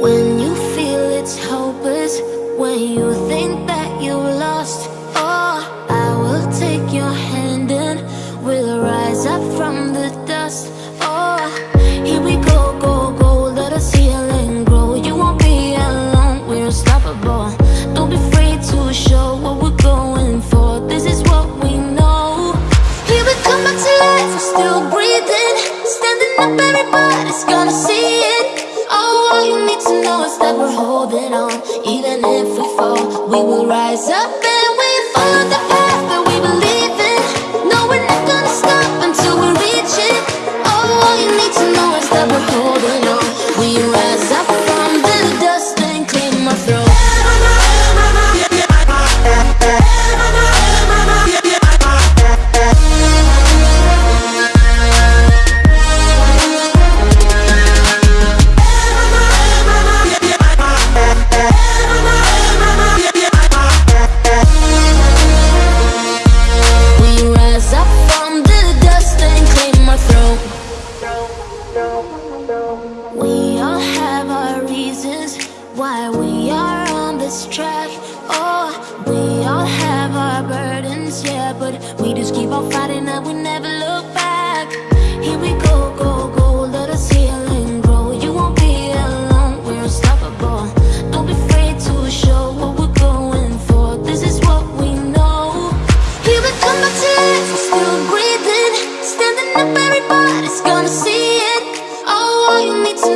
When you feel it's hopeless, when you think that you're lost, oh, I will take your hand and we'll rise up from the dust. Oh, here we go, go, go, let us heal and grow. You won't be alone, we're unstoppable. Don't be afraid to show what we're going for. This is what we know. Here we come back to life, we're still breathing, standing up, everybody's gonna see it. Rise up and why we are on this track. Oh, we all have our burdens, yeah, but we just keep on fighting and we never look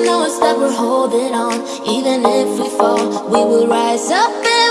know is that we're holding on. Even if we fall, we will rise up